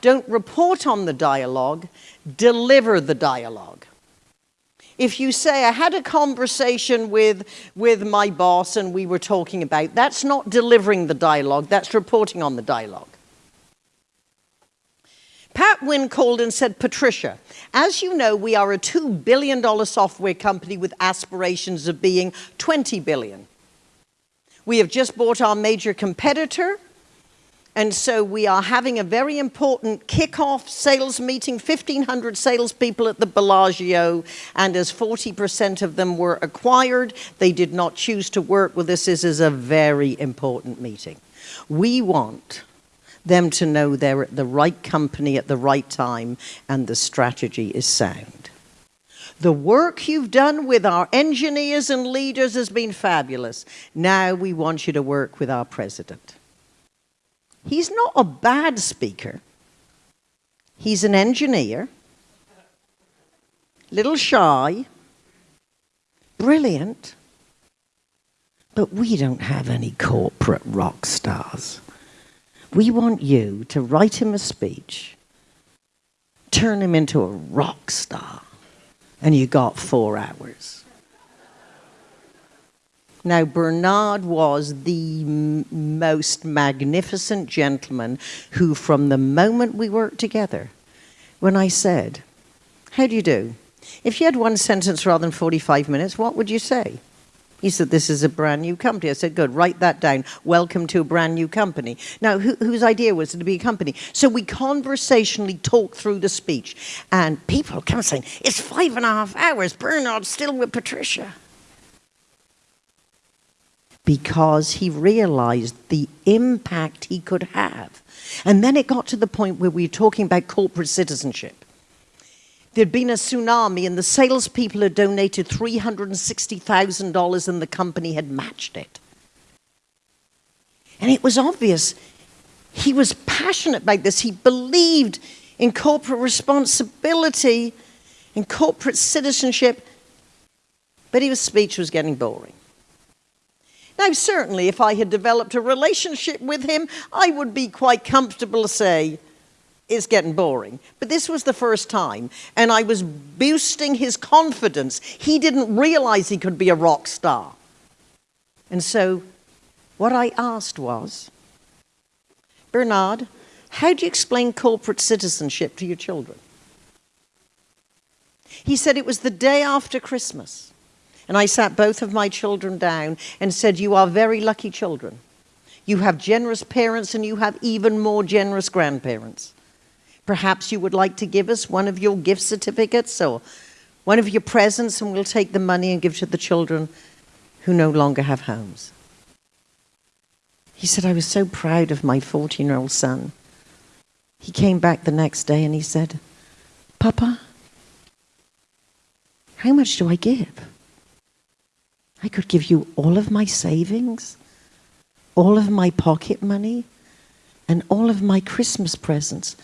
Don't report on the dialogue, deliver the dialogue. If you say, I had a conversation with, with my boss and we were talking about, that's not delivering the dialogue, that's reporting on the dialogue. Pat Wynne called and said, Patricia, as you know, we are a $2 billion software company with aspirations of being 20 billion. We have just bought our major competitor, and so we are having a very important kickoff sales meeting, 1,500 salespeople at the Bellagio, and as 40% of them were acquired, they did not choose to work with us. This is a very important meeting. We want them to know they're at the right company at the right time and the strategy is sound. The work you've done with our engineers and leaders has been fabulous. Now we want you to work with our president. He's not a bad speaker. He's an engineer, little shy, brilliant, but we don't have any corporate rock stars. We want you to write him a speech, turn him into a rock star, and you got four hours. Now, Bernard was the most magnificent gentleman who, from the moment we worked together, when I said, How do you do? If you had one sentence rather than 45 minutes, what would you say? He said, this is a brand new company. I said, good, write that down. Welcome to a brand new company. Now, who, whose idea was it to be a company? So we conversationally talked through the speech. And people come saying, it's five and a half hours. Bernard's still with Patricia. Because he realized the impact he could have. And then it got to the point where we were talking about corporate citizenship. There'd been a tsunami and the salespeople had donated $360,000 and the company had matched it. And it was obvious he was passionate about this. He believed in corporate responsibility, in corporate citizenship, but his speech was getting boring. Now, certainly, if I had developed a relationship with him, I would be quite comfortable to say, it's getting boring. But this was the first time, and I was boosting his confidence. He didn't realize he could be a rock star. And so what I asked was, Bernard, how do you explain corporate citizenship to your children? He said it was the day after Christmas. And I sat both of my children down and said, you are very lucky children. You have generous parents and you have even more generous grandparents. Perhaps you would like to give us one of your gift certificates or one of your presents and we'll take the money and give to the children who no longer have homes. He said, I was so proud of my 14-year-old son. He came back the next day and he said, Papa, how much do I give? I could give you all of my savings, all of my pocket money, and all of my Christmas presents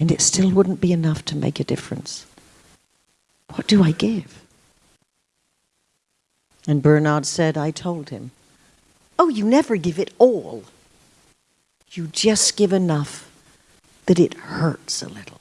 and it still wouldn't be enough to make a difference. What do I give? And Bernard said, I told him, Oh, you never give it all. You just give enough that it hurts a little.